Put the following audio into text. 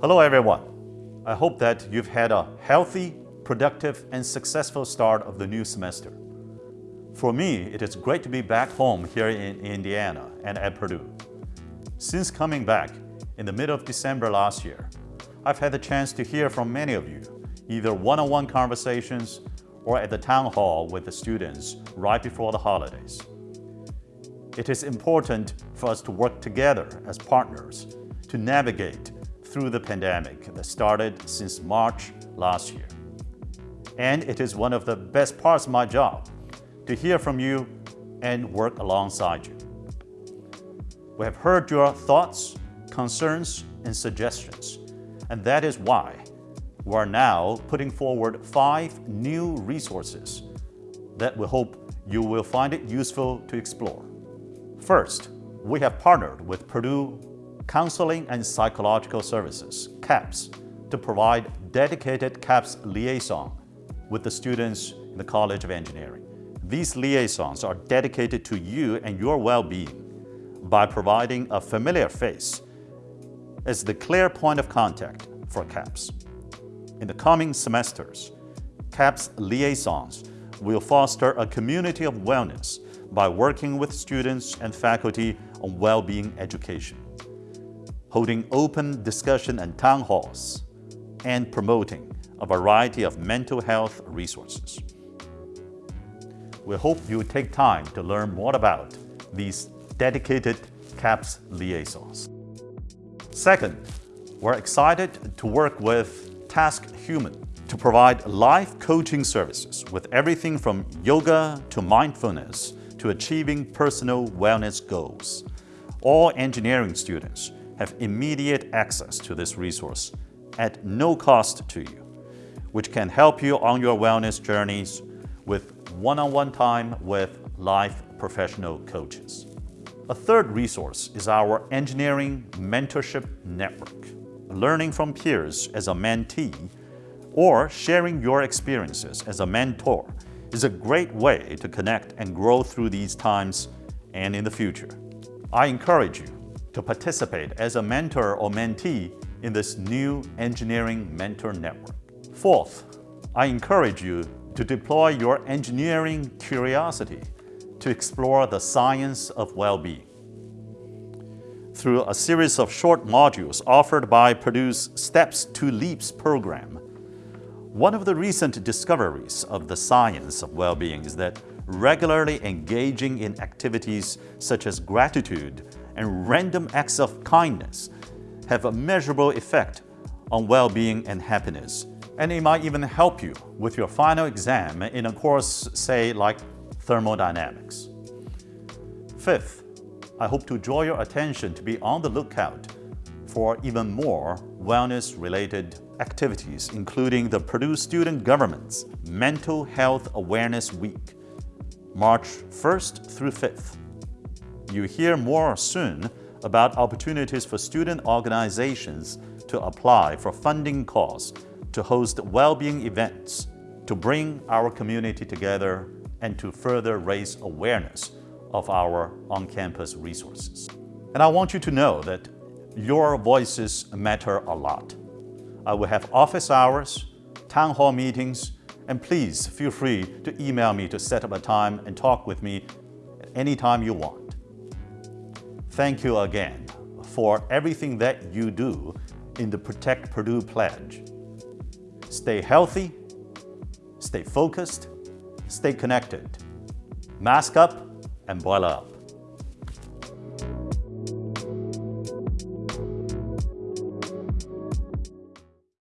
Hello everyone. I hope that you've had a healthy, productive, and successful start of the new semester. For me, it is great to be back home here in Indiana and at Purdue. Since coming back in the middle of December last year, I've had the chance to hear from many of you, either one-on-one -on -one conversations or at the town hall with the students right before the holidays. It is important for us to work together as partners to navigate through the pandemic that started since March last year. And it is one of the best parts of my job to hear from you and work alongside you. We have heard your thoughts, concerns, and suggestions, and that is why we're now putting forward five new resources that we hope you will find it useful to explore. First, we have partnered with Purdue Counseling and Psychological Services, CAPS, to provide dedicated CAPS liaison with the students in the College of Engineering. These liaisons are dedicated to you and your well-being by providing a familiar face as the clear point of contact for CAPS. In the coming semesters, CAPS liaisons will foster a community of wellness by working with students and faculty on well-being education, holding open discussion and town halls, and promoting a variety of mental health resources. We hope you take time to learn more about these dedicated CAPS liaisons. Second, we're excited to work with TaskHuman to provide life coaching services with everything from yoga to mindfulness to achieving personal wellness goals. All engineering students have immediate access to this resource at no cost to you, which can help you on your wellness journeys with one-on-one -on -one time with life professional coaches. A third resource is our Engineering Mentorship Network learning from peers as a mentee, or sharing your experiences as a mentor is a great way to connect and grow through these times and in the future. I encourage you to participate as a mentor or mentee in this new Engineering Mentor Network. Fourth, I encourage you to deploy your engineering curiosity to explore the science of well-being through a series of short modules offered by Purdue's Steps to Leaps program. One of the recent discoveries of the science of well-being is that regularly engaging in activities such as gratitude and random acts of kindness have a measurable effect on well-being and happiness. And it might even help you with your final exam in a course, say, like thermodynamics. Fifth, I hope to draw your attention to be on the lookout for even more wellness-related activities, including the Purdue Student Government's Mental Health Awareness Week, March 1st through 5th. You hear more soon about opportunities for student organizations to apply for funding calls to host well-being events, to bring our community together and to further raise awareness of our on-campus resources. And I want you to know that your voices matter a lot. I will have office hours, town hall meetings, and please feel free to email me to set up a time and talk with me anytime you want. Thank you again for everything that you do in the Protect Purdue Pledge. Stay healthy, stay focused, stay connected. Mask up and Boiler up.